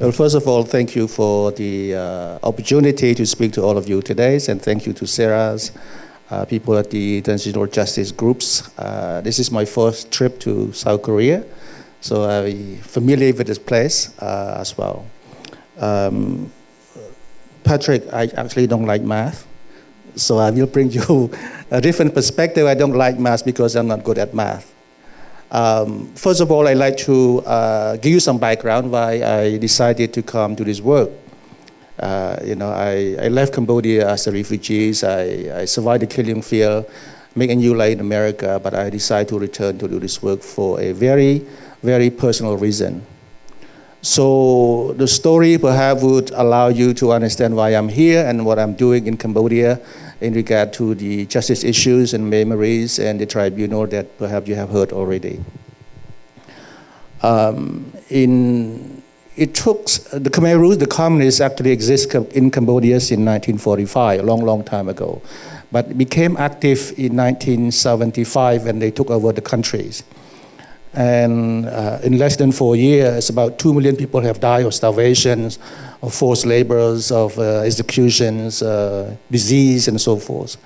Well, first of all, thank you for the uh, opportunity to speak to all of you today, and thank you to Sarah's uh, people at the Transitional Justice Groups. Uh, this is my first trip to South Korea, so I'm familiar with this place uh, as well. Um, Patrick, I actually don't like math, so I will bring you a different perspective. I don't like math because I'm not good at math. Um, first of all, I'd like to uh, give you some background why I decided to come to this work. Uh, you know, I, I left Cambodia as a refugee. I, I survived the killing field, make a new life in America, but I decided to return to do this work for a very, very personal reason. So the story perhaps would allow you to understand why I'm here and what I'm doing in Cambodia in regard to the justice issues and memories and the tribunal that perhaps you have heard already. Um, in, it took, the Khmer Rouge, the communists actually exist in Cambodia in 1945, a long, long time ago. But became active in 1975 when they took over the countries. And uh, in less than four years, about two million people have died of starvation, of forced labors, of uh, executions, uh, disease, and so forth.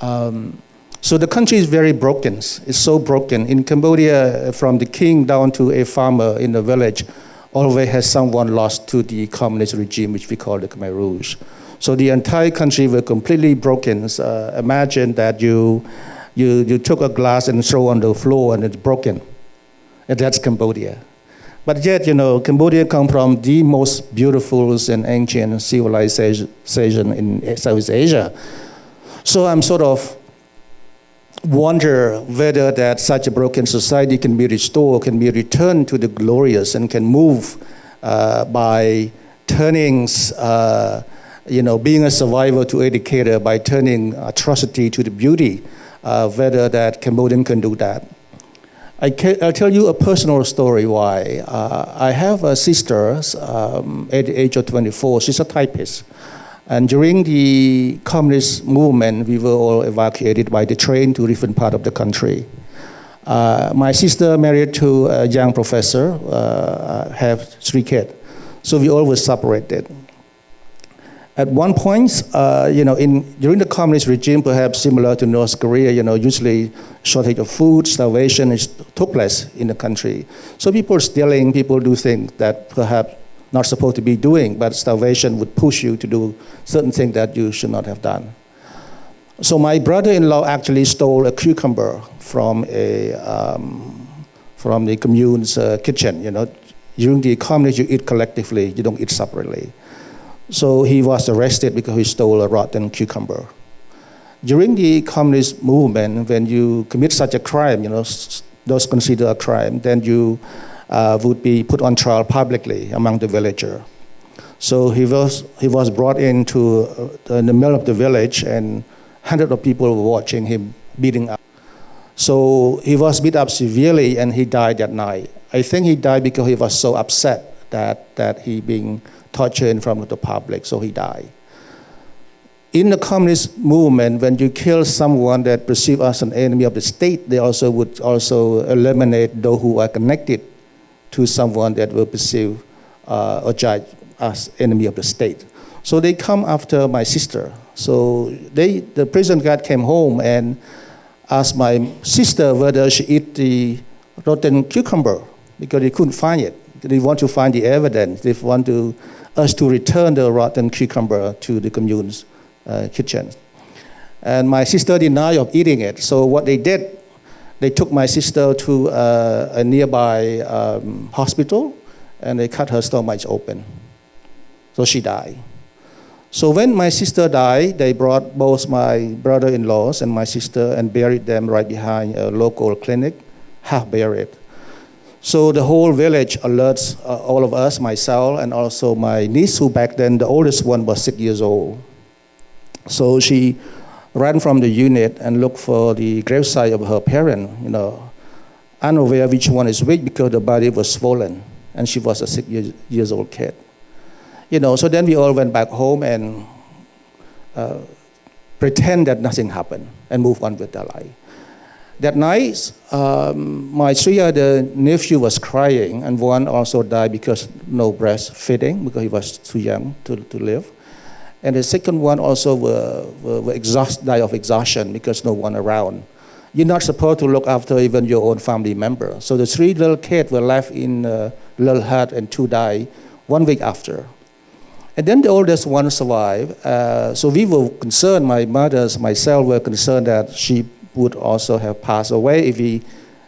Um, so the country is very broken. It's so broken. In Cambodia, from the king down to a farmer in the village, always has someone lost to the communist regime, which we call the Khmer Rouge. So the entire country was completely broken. Uh, imagine that you, you, you took a glass and throw on the floor and it's broken. And that's Cambodia. But yet, you know, Cambodia comes from the most beautiful and ancient civilization in Southeast Asia. So I'm sort of wonder whether that such a broken society can be restored, can be returned to the glorious, and can move uh, by turning, uh, you know, being a survivor to educator, by turning atrocity to the beauty, uh, whether that Cambodian can do that. I will tell you a personal story why. Uh, I have a sister um, at the age of 24. She's a typist. And during the communist movement, we were all evacuated by the train to different part of the country. Uh, my sister married to a young professor, uh, have three kids. So we all were separated. At one point, uh, you know, in, during the communist regime, perhaps similar to North Korea, you know, usually shortage of food, starvation is, took place in the country. So people stealing, people do things that perhaps not supposed to be doing, but starvation would push you to do certain things that you should not have done. So my brother-in-law actually stole a cucumber from a um, from the commune's uh, kitchen. You know, during the communist, you eat collectively, you don't eat separately. So he was arrested because he stole a rotten cucumber. During the communist movement, when you commit such a crime, you know, those considered a crime, then you uh, would be put on trial publicly among the villager. So he was, he was brought into uh, in the middle of the village and hundreds of people were watching him beating up. So he was beat up severely and he died that night. I think he died because he was so upset that, that he being tortured in front of the public, so he died. In the communist movement, when you kill someone that perceived as an enemy of the state, they also would also eliminate those who are connected to someone that will perceive uh, or judge as enemy of the state. So they come after my sister. So they, the prison guard came home and asked my sister whether she eat the rotten cucumber because he couldn't find it. They want to find the evidence. They want to us to return the rotten cucumber to the commune's uh, kitchen. And my sister denied of eating it. So what they did, they took my sister to uh, a nearby um, hospital and they cut her stomach open. So she died. So when my sister died, they brought both my brother-in-laws and my sister and buried them right behind a local clinic, half buried. So the whole village alerts uh, all of us, myself, and also my niece, who back then, the oldest one was six years old. So she ran from the unit and looked for the gravesite of her parent, you know, unaware which one is which because the body was swollen, and she was a six years, years old kid. You know, so then we all went back home and uh, pretend that nothing happened and move on with their life. That night, um, my three other nephew was crying, and one also died because no breastfeeding because he was too young to, to live. And the second one also were, were, were exhaust, die of exhaustion because no one around. You're not supposed to look after even your own family member. So the three little kids were left in a little hut and two died one week after. And then the oldest one survived. Uh, so we were concerned, my mother, myself were concerned that she would also have passed away if we,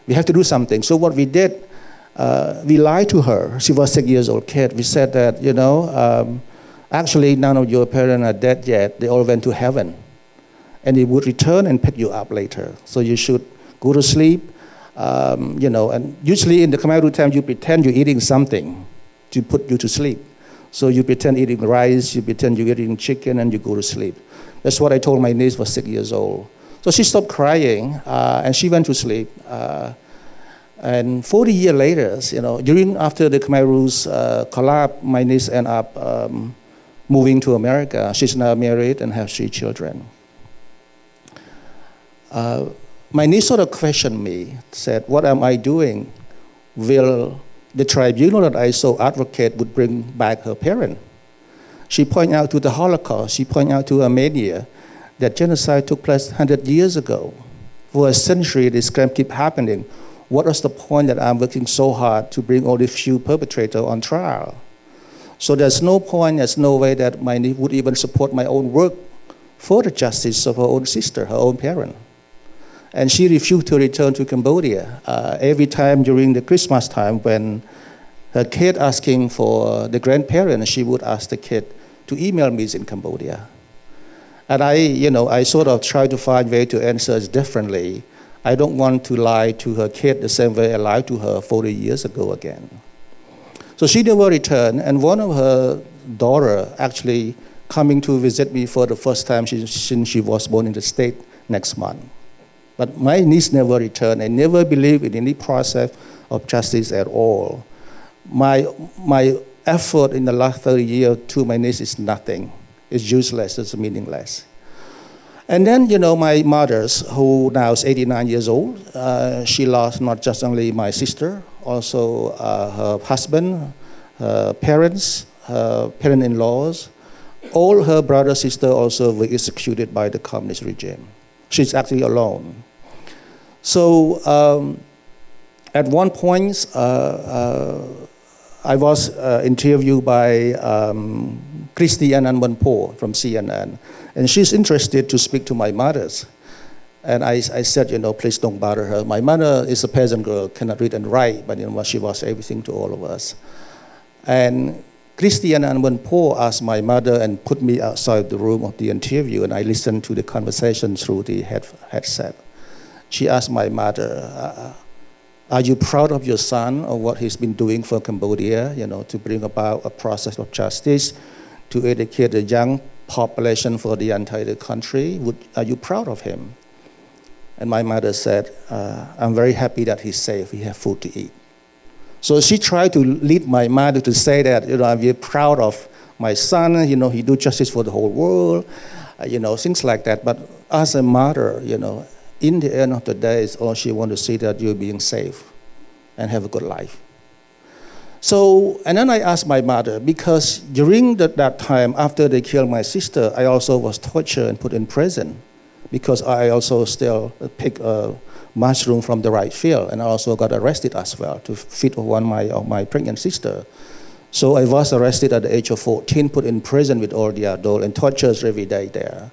we have to do something. So what we did, uh, we lied to her. She was six years old kid. We said that, you know, um, actually none of your parents are dead yet. They all went to heaven and they would return and pick you up later. So you should go to sleep, um, you know, and usually in the Khmer Rouge time, you pretend you're eating something to put you to sleep. So you pretend eating rice, you pretend you're eating chicken, and you go to sleep. That's what I told my niece was six years old. So she stopped crying, uh, and she went to sleep. Uh, and 40 years later, you know, during after the Khmer Rouge uh, collapse, my niece ended up um, moving to America. She's now married and has three children. Uh, my niece sort of questioned me, said, What am I doing? Will the tribunal that I so advocate would bring back her parent? She pointed out to the Holocaust, she pointed out to Armenia that genocide took place 100 years ago. For a century, this crime keep happening. What was the point that I'm working so hard to bring only few perpetrators on trial? So there's no point, there's no way that my niece would even support my own work for the justice of her own sister, her own parent and she refused to return to Cambodia. Uh, every time during the Christmas time, when her kid asking for the grandparents, she would ask the kid to email me in Cambodia. And I, you know, I sort of try to find way to answer it differently. I don't want to lie to her kid the same way I lied to her 40 years ago again. So she never returned, and one of her daughter actually coming to visit me for the first time since she was born in the state next month. But my niece never returned. I never believed in any process of justice at all. My, my effort in the last 30 years to my niece is nothing. It's useless, it's meaningless. And then, you know, my mother, who now is 89 years old, uh, she lost not just only my sister, also uh, her husband, her parents, her parent-in-laws. All her brother, sister also were executed by the communist regime. She's actually alone. So um, at one point, uh, uh, I was uh, interviewed by um, Christy Anand from CNN, and she's interested to speak to my mothers. And I, I, said, you know, please don't bother her. My mother is a peasant girl, cannot read and write, but you know, she was everything to all of us. And Christian Anand asked my mother and put me outside the room of the interview, and I listened to the conversation through the head, headset she asked my mother, uh, are you proud of your son or what he's been doing for Cambodia, you know, to bring about a process of justice, to educate the young population for the entire country? Would, are you proud of him? And my mother said, uh, I'm very happy that he's safe, he has food to eat. So she tried to lead my mother to say that, you know, I'm very proud of my son, you know, he do justice for the whole world, uh, you know, things like that. But as a mother, you know, in the end of the day, it's all she wants to see that you're being safe and have a good life. So, and then I asked my mother, because during the, that time, after they killed my sister, I also was tortured and put in prison because I also still pick a mushroom from the right field, and I also got arrested as well to feed one my, of my pregnant sister. So I was arrested at the age of 14, put in prison with all the adults, and tortured every day there.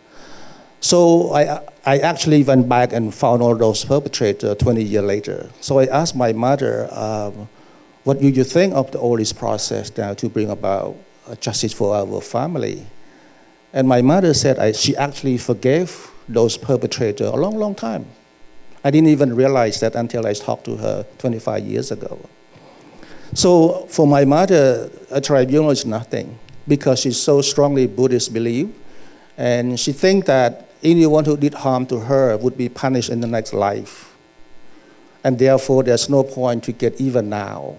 So I, I actually went back and found all those perpetrators 20 years later. So I asked my mother, um, what do you think of the, all this process now to bring about uh, justice for our family? And my mother said I, she actually forgave those perpetrators a long, long time. I didn't even realize that until I talked to her 25 years ago. So for my mother, a tribunal is nothing because she's so strongly Buddhist belief, and she thinks that anyone who did harm to her would be punished in the next life. And therefore, there's no point to get even now.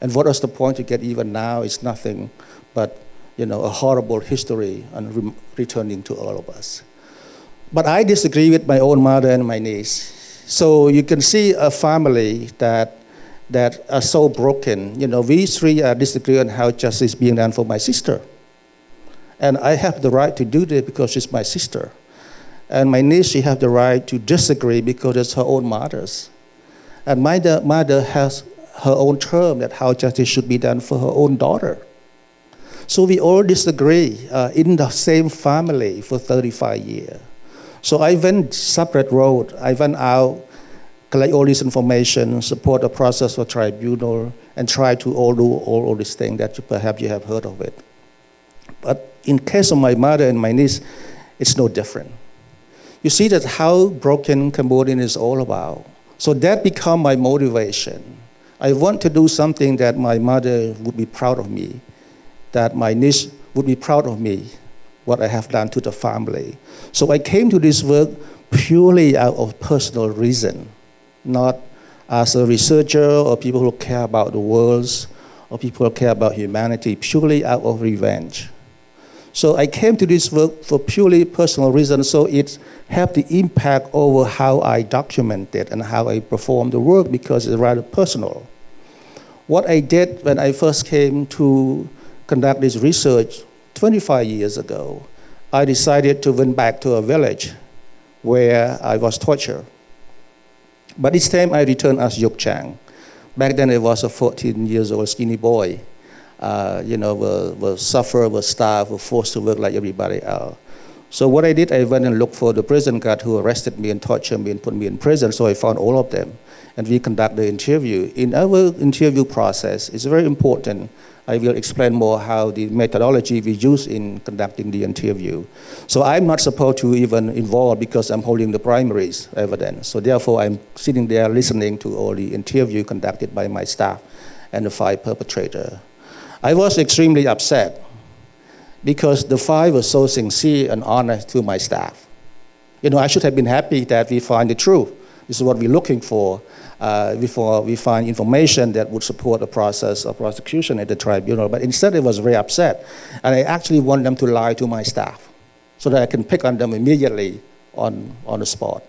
And what was the point to get even now is nothing but you know, a horrible history and re- returning to all of us. But I disagree with my own mother and my niece. So you can see a family that that are so broken. You know, we three are disagreeing on how justice is being done for my sister. And I have the right to do this because she's my sister. And my niece, she have the right to disagree because it's her own mother's. And my mother has her own term that how justice should be done for her own daughter. So we all disagree uh, in the same family for 35 years. So I went separate road. I went out, collect all this information, support the process for tribunal, and try to all do all, all these things that you, perhaps you have heard of it. But in case of my mother and my niece, it's no different. You see that how broken Cambodian is all about. So that become my motivation. I want to do something that my mother would be proud of me that my niece would be proud of me, what I have done to the family. So I came to this work purely out of personal reason, not as a researcher or people who care about the world or people who care about humanity, purely out of revenge. So I came to this work for purely personal reasons, so it had the impact over how I documented and how I performed the work because it's rather personal. What I did when I first came to conduct this research 25 years ago, I decided to went back to a village where I was tortured. But this time I returned as Youk Chhang. Back then I was a 14 years old skinny boy. Uh, you know, was, was suffer, was starved, was forced to work like everybody else. So what I did, I went and looked for the prison guard who arrested me and tortured me and put me in prison. So I found all of them, and we conduct the interview. In our interview process, it's very important I will explain more how the methodology we use in conducting the interview. So I'm not supposed to even involve because I'm holding the primaries evidence. So therefore, I'm sitting there listening to all the interview conducted by my staff and the five perpetrator. I was extremely upset because the five were so sincere and honest to my staff. You know, I should have been happy that we find the truth. This is what we're looking for uh, before we find information that would support the process of prosecution at the tribunal. But instead, it was very upset. And I actually want them to lie to my staff so that I can pick on them immediately on, on the spot.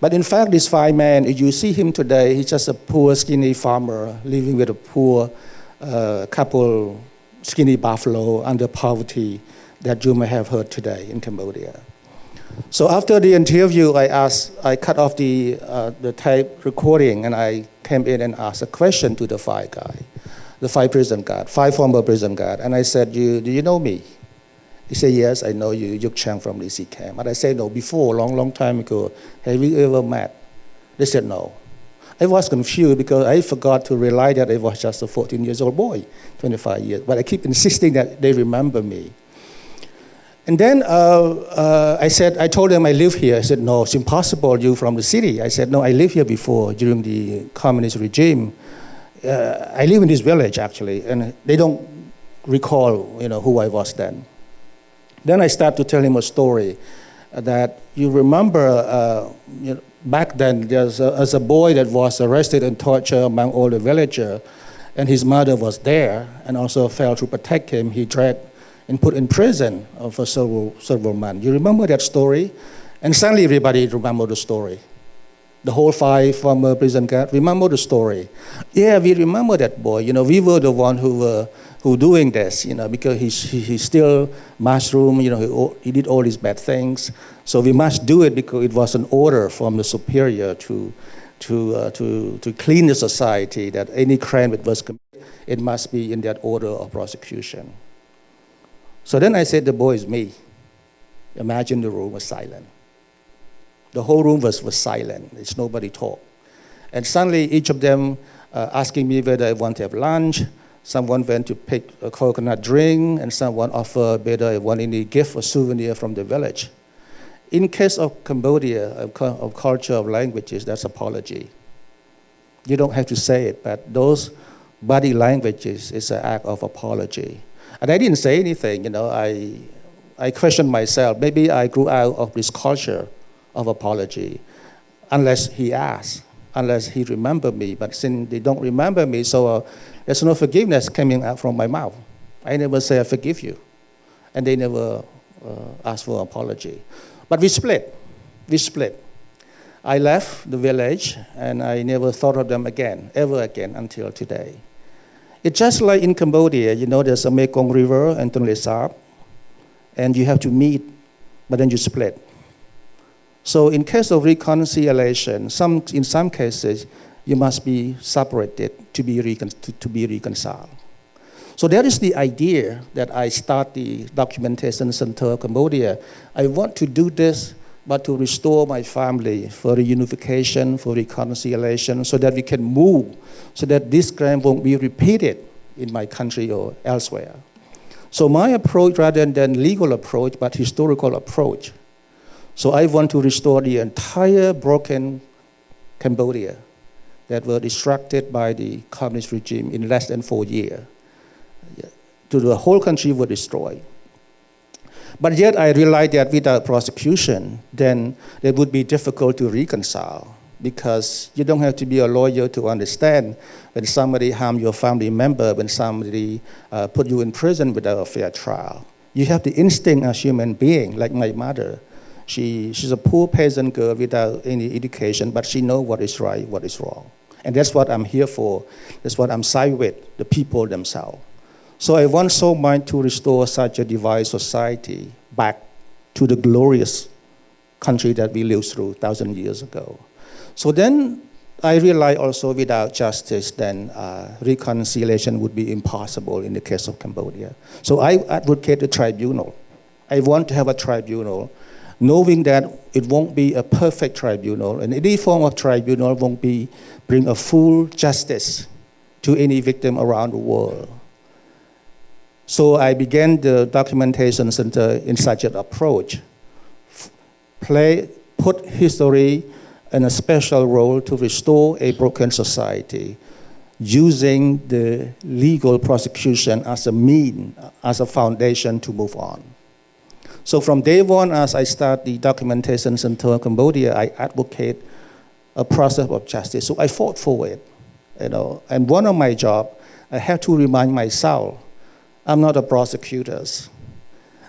But in fact, this five man, if you see him today, he's just a poor, skinny farmer living with a poor uh, couple skinny buffalo under poverty that you may have heard today in Cambodia. So after the interview, I asked, I cut off the, uh, the tape recording and I came in and asked a question to the five guy, the five prison guard, five former prison guard. And I said, you, do you know me? He said, yes, I know you, Youk Chhang from DC-Cam. And I said, no, before, long, long time ago, have we ever met? They said, no. I was confused because I forgot to realize that I was just a 14 years old boy, 25 years. But I keep insisting that they remember me. And then uh, uh, I said, I told them I live here. I said, no, it's impossible, you from the city. I said, no, I live here before during the communist regime. Uh, I live in this village, actually, and they don't recall, you know, who I was then. Then I start to tell him a story that you remember uh, you know, back then, there's a, as a boy that was arrested and tortured among all the villagers, and his mother was there and also failed to protect him. He dragged and put in prison for several, several months. You remember that story? And suddenly everybody remember the story. The whole five former prison guards remember the story. Yeah, we remember that boy. You know, we were the one who were who doing this. You know, because he he, still mushroom. You know, he, he did all these bad things. So we must do it because it was an order from the superior to to uh, to to clean the society. That any crime that was committed, it must be in that order of prosecution. So then I said, the boy is me. Imagine the room was silent. The whole room was, was silent. It's nobody talk. And suddenly each of them uh, asking me whether I want to have lunch. Someone went to pick a coconut drink, and someone offered whether I want any gift or souvenir from the village. In case of Cambodia, of, of culture, of languages, that's apology. You don't have to say it, but those body languages is an act of apology. And I didn't say anything, you know, I, I questioned myself. Maybe I grew out of this culture of apology, unless he asked, unless he remembered me. But since they don't remember me, so uh, there's no forgiveness coming out from my mouth. I never say I forgive you. And they never uh, ask for apology. But we split. We split. I left the village and I never thought of them again, ever again until today. It's just like in Cambodia, you know, there's a Mekong River and Tonle Sap, and you have to meet, but then you split. So in case of reconciliation, some, in some cases, you must be separated to be, recon- to, to be reconciled. So that is the idea that I start the documentation center Cambodia. I want to do this, but to restore my family for reunification, for reconciliation, so that we can move, so that this crime won't be repeated in my country or elsewhere. So my approach, rather than legal approach, but historical approach. So I want to restore the entire broken Cambodia that were distracted by the communist regime in less than four years to the whole country were destroyed. But yet I realized that without prosecution, then it would be difficult to reconcile because you don't have to be a lawyer to understand when somebody harm your family member, when somebody uh, put you in prison without a fair trial. You have the instinct as human being, like my mother. She, she's a poor peasant girl without any education, but she knows what is right, what is wrong. And that's what I'm here for. That's what I'm side with, the people themselves. So I want so much to restore such a divided society back to the glorious country that we lived through thousand years ago. So then I realized also without justice, then uh, reconciliation would be impossible in the case of Cambodia. So I advocate a tribunal. I want to have a tribunal, knowing that it won't be a perfect tribunal, and any form of tribunal won't be bring a full justice to any victim around the world. So I began the documentation center in such an approach. Play, put history in a special role to restore a broken society using the legal prosecution as a mean, as a foundation to move on. So from day one, as I start the documentation center in Cambodia, I advocate a process of justice. So I fought for it, you know. And one of my job, I have to remind myself I'm not a prosecutor.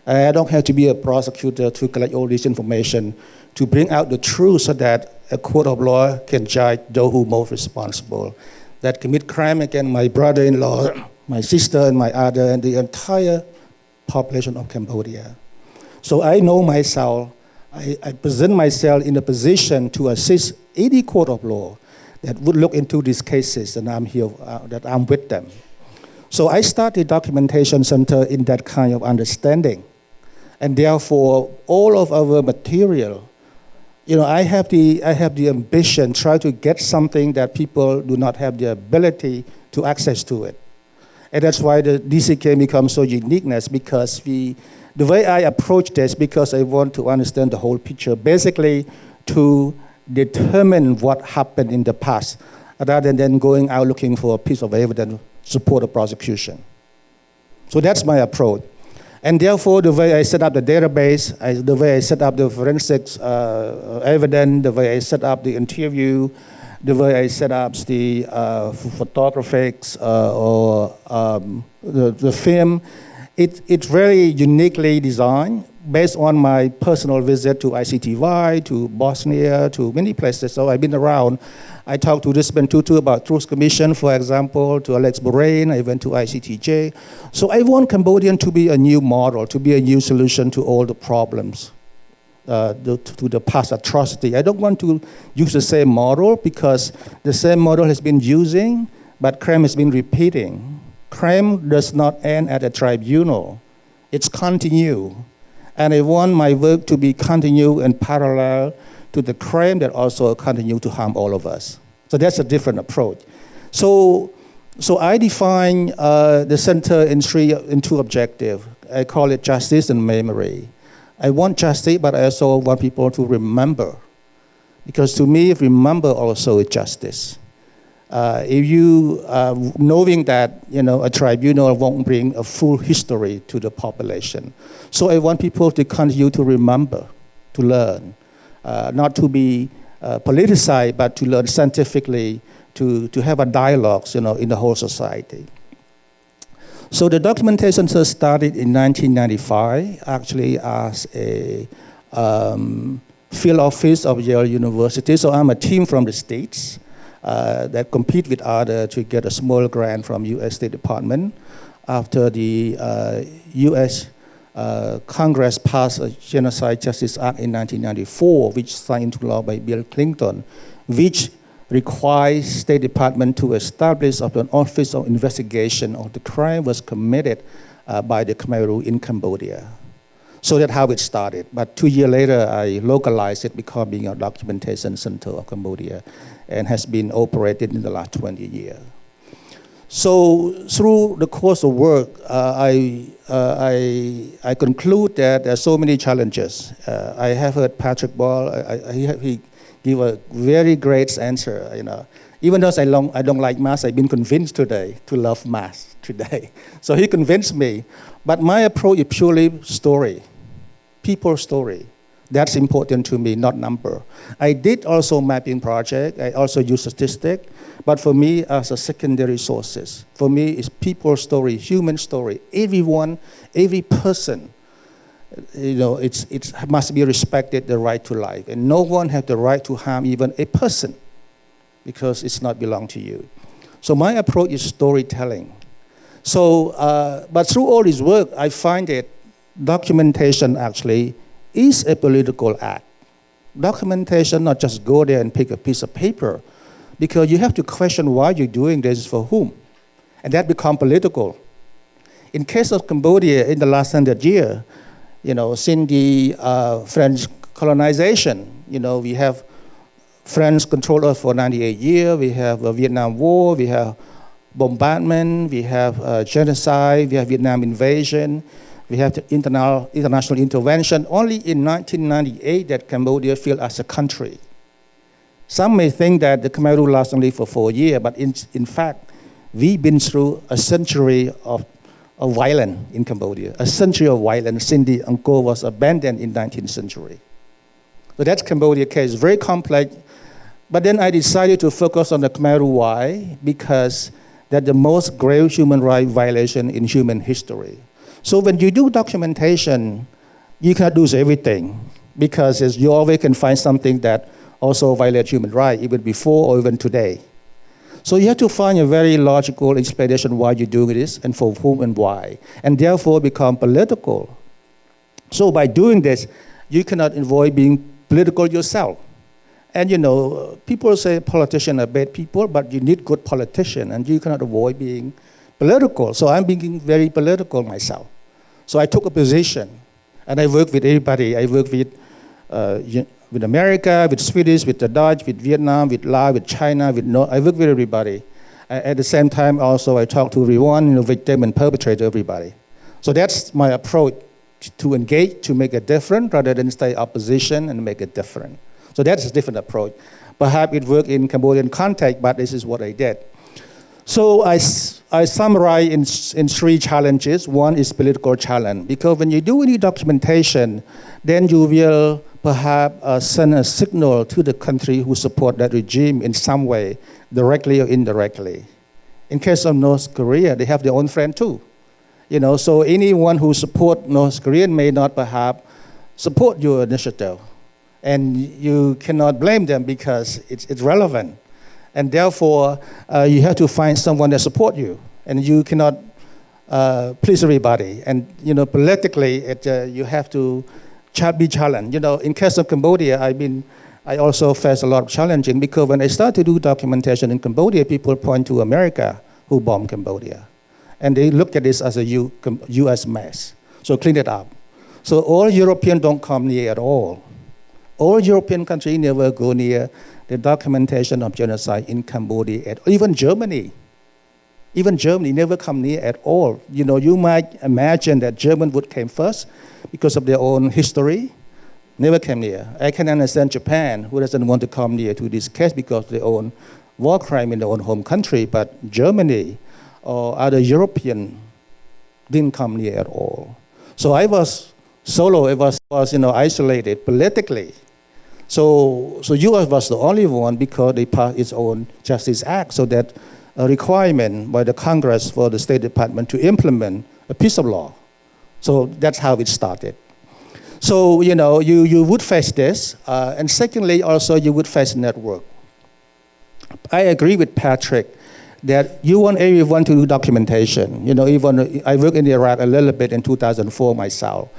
I don't have to be a prosecutor to collect all this information to bring out the truth so that a court of law can judge those who most responsible that commit crime against my brother-in-law, my sister, and my other, and the entire population of Cambodia. So I know myself. I, I present myself in a position to assist any court of law that would look into these cases, and I'm here, uh, that I'm with them. So I started documentation center in that kind of understanding. And therefore, all of our material, you know, I have the, I have the ambition, try to get something that people do not have the ability to access to it. And that's why the DCK becomes so uniqueness because we, the way I approach this, because I want to understand the whole picture, basically to determine what happened in the past, rather than going out looking for a piece of evidence to support the prosecution. So that's my approach. And therefore, the way I set up the database, I, the way I set up the forensics uh, evidence, the way I set up the interview, the way I set up the uh, photographics uh, or um, the, the film, it, it's very uniquely designed based on my personal visit to ICTY, to Bosnia, to many places. So I've been around. I talked to Desmond Tutu about Truth Commission, for example, to Alex Boraine. I went to ICTJ. So I want Cambodian to be a new model, to be a new solution to all the problems, uh, the, to the past atrocity. I don't want to use the same model because the same model has been using, but crime has been repeating. Crime does not end at a tribunal. It's continue. And I want my work to be continued and parallel to the crime that also continue to harm all of us. So that's a different approach. So, so I define uh, the center in, three, in two objectives. I call it justice and memory. I want justice, but I also want people to remember. Because to me, remember also is justice. Uh, if you, uh, knowing that you know, a tribunal won't bring a full history to the population. So I want people to continue to remember, to learn uh, not to be uh, politicized, but to learn scientifically, to, to have a dialogue you know, in the whole society. So the documentation started in 1995, actually as a, um, field office of Yale University. So I'm a team from the States that compete with others to get a small grant from U.S. State Department after the uh, U.S. Uh, Congress passed a Genocide Justice Act in 1994, which signed into law by Bill Clinton, which requires State Department to establish an office of investigation of the crime was committed uh, by the Khmer Rouge in Cambodia. So that's how it started. But two years later, I localized it, becoming a documentation center of Cambodia, and has been operated in the last 20 years. So through the course of work, uh, I, uh, I, I conclude that there are so many challenges. Uh, I have heard Patrick Ball, I, I, he gave a very great answer. You know, even though I don't, I don't like math, I've been convinced today to love math today. So he convinced me. But my approach is purely story, people story. That's important to me, not number. I did also mapping project. I also use statistic. But for me, as a secondary sources, for me, it's people story, human story. Everyone, every person you know, it's, it must be respected the right to life. And no one has the right to harm even a person because it's not belong to you. So my approach is storytelling. So, uh, but through all this work, I find that documentation actually is a political act. Documentation, not just go there and pick a piece of paper, because you have to question why you're doing this for whom. And that become political. In case of Cambodia in the last hundred years, you know, since the uh, French colonization, you know, we have French control us for 98 years, we have a Vietnam War, we have bombardment, we have uh, genocide, we have Vietnam invasion, we have the international, international intervention. Only in 1998 that Cambodia feel as a country. Some may think that the Khmer Rouge lasts only for four years, but in, in fact, we've been through a century of of violence in Cambodia, a century of violence since the Angkor was abandoned in 19th century. So that's Cambodia case, very complex. But then I decided to focus on the Khmer Rouge. Why? Because that's the most grave human rights violation in human history. So when you do documentation, you cannot do everything because you always can find something that also violates human rights, even before or even today. So you have to find a very logical explanation why you're doing this and for whom and why, and therefore become political. So by doing this, you cannot avoid being political yourself. And you know, people say politicians are bad people, but you need good politicians, and you cannot avoid being political. So I'm being very political myself. So I took a position, and I work with everybody. I work with uh, with America, with Swedish, with the Dutch, with Vietnam, with Laos, with China, with no, I work with everybody. At the same time, also I talk to everyone, you know, victim and perpetrator, everybody. So that's my approach to engage, to make a difference, rather than stay opposition and make it different. So that's a different approach. Perhaps it worked in Cambodian context, but this is what I did. So I, I summarize in, in three challenges. One is political challenge, because when you do any documentation, then you will perhaps uh, send a signal to the country who support that regime in some way, directly or indirectly. In case of North Korea, they have their own friend too. You know, so anyone who support North Korea may not perhaps support your initiative. And you cannot blame them because it's, it's relevant. And therefore, uh, you have to find someone that support you. And you cannot uh, please everybody. And, you know, politically, it, uh, you have to be challenged. You know, in case of Cambodia, I mean, I also faced a lot of challenging because when I started to do documentation in Cambodia, people point to America who bombed Cambodia. And they look at this as a U, US mess. So clean it up. So all Europeans don't come near at all. All European countries never go near the documentation of genocide in Cambodia, at, even Germany. Even Germany never come near at all. You know, you might imagine that German would came first, because of their own history, never came near. I can understand Japan, who doesn't want to come near to this case because of their own war crime in their own home country, but Germany or other European didn't come near at all. So I was solo, I was, was you know, isolated politically. So, so US was the only one because they passed its own Justice Act, so that a requirement by the Congress for the State Department to implement a piece of law. So that's how it started. So, you know, you, you would face this. Uh, and secondly, also, you would face network. I agree with Patrick that you want everyone to do documentation. You know, even I worked in Iraq a little bit in 2004 myself.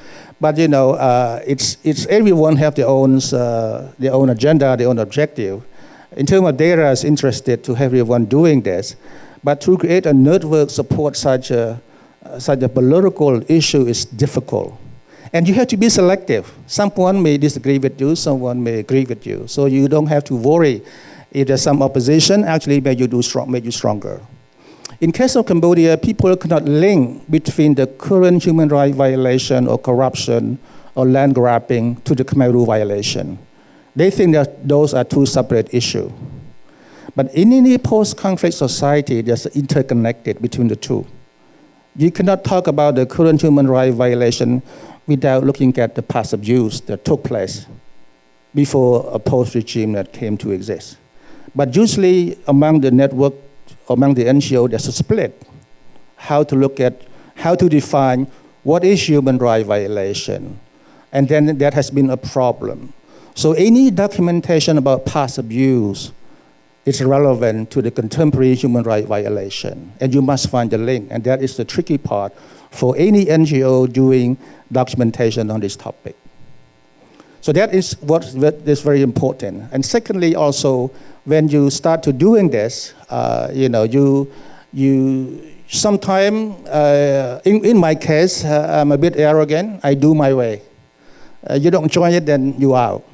But you know, uh, it's, it's everyone have their own, uh, their own agenda, their own objective. In terms of data, is interested to have everyone doing this. But to create a network support such a, such a political issue is difficult. And you have to be selective. Someone may disagree with you, someone may agree with you. So you don't have to worry if there's some opposition, actually make you, do strong, make you stronger. In case of Cambodia, people cannot link between the current human rights violation or corruption or land grabbing to the Khmer Rouge violation. They think that those are two separate issues. But in any post-conflict society, there's interconnected between the two. You cannot talk about the current human rights violation without looking at the past abuse that took place before a post-regime that came to exist. But usually among the network, among the NGO, there's a split. How to look at, how to define what is human rights violation. And then that has been a problem. So any documentation about past abuse is relevant to the contemporary human rights violation. And you must find the link. And that is the tricky part for any NGO doing documentation on this topic. So that is what is very important. And secondly, also, when you start to doing this, uh, you know, you, you sometimes, uh, in, in my case, uh, I'm a bit arrogant. I do my way. Uh, you don't join it, then you out.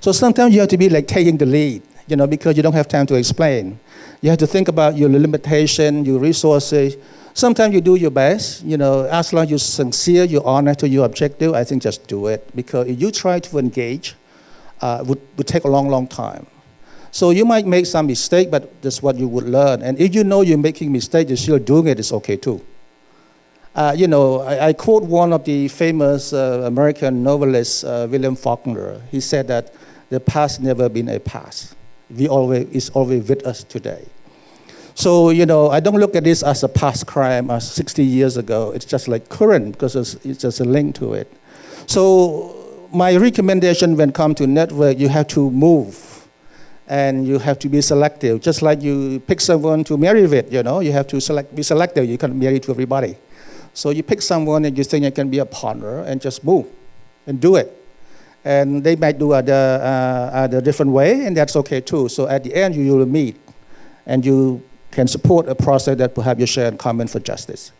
So sometimes you have to be like taking the lead, you know, because you don't have time to explain. You have to think about your limitation, your resources. Sometimes you do your best, you know, as long as you're sincere, you're honest to your objective, I think just do it. Because if you try to engage, uh, would, would take a long, long time. So you might make some mistake, but that's what you would learn. And if you know you're making mistake, you're still doing it, it's okay too. Uh, you know, I, I, quote one of the famous uh, American novelists, uh, William Faulkner. He said that the past never been a past. We always, it's always with us today. So, you know, I don't look at this as a past crime as 60 years ago. It's just like current because it's, it's just a link to it. So my recommendation when come to network, you have to move and you have to be selective. Just like you pick someone to marry with, you know, you have to select, be selective. You can't marry to everybody. So you pick someone and you think you can be a partner and just move and do it. And they might do it a, uh, a different way, and that's okay too. So at the end, you will meet and you can support a process that perhaps you share in common for justice.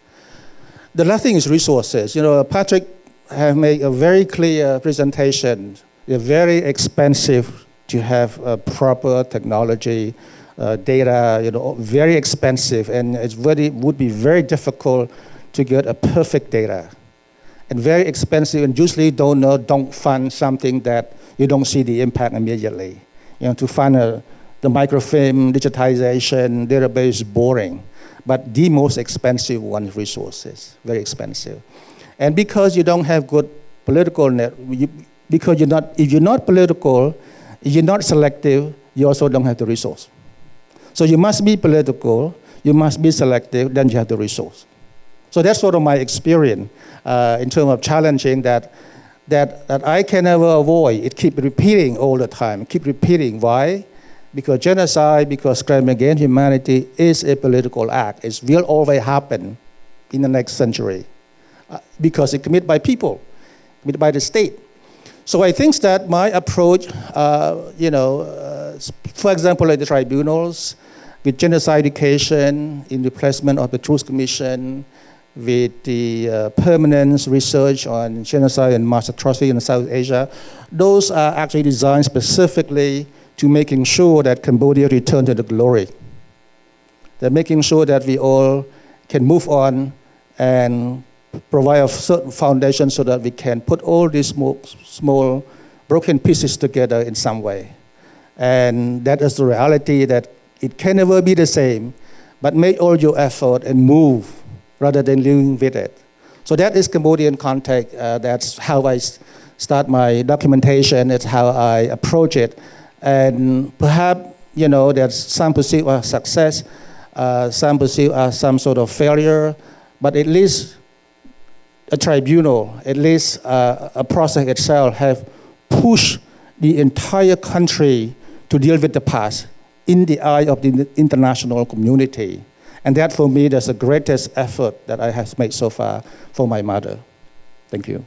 The last thing is resources. You know, Patrick have made a very clear presentation. They're very expensive to have a proper technology, uh, data, you know, very expensive, and it very, would be very difficult to get a perfect data. And very expensive, and usually don't know, don't fund something that you don't see the impact immediately. You know, to fund a, the microfilm digitization database boring, but the most expensive one resources, very expensive. And because you don't have good political net, you, because you're not, if you're not political, you're not selective, you also don't have the resource. So you must be political, you must be selective, then you have the resource. So that's sort of my experience uh, in terms of challenging that, that, that I can never avoid. It keep repeating all the time, keep repeating. Why? Because genocide, because crime against humanity is a political act. It will always happen in the next century uh, because it's committed by people, committed by the state. So I think that my approach, uh, you know, uh, for example, at the tribunals, with genocide education, in replacement of the Truth Commission, with the uh, permanent research on genocide and mass atrocity in South Asia, those are actually designed specifically to making sure that Cambodia return to the glory. They're making sure that we all can move on and provide a certain foundation so that we can put all these small, small broken pieces together in some way. And that is the reality that it can never be the same, but make all your effort and move rather than living with it. So that is Cambodian context. Uh, that's how I start my documentation. It's how I approach it. And perhaps, you know, there's some perceive as success, uh, some perceive as some sort of failure, but at least a tribunal, at least uh, a process itself, have pushed the entire country to deal with the past in the eye of the international community. And that for me, that's the greatest effort that I have made so far for my mother. Thank you.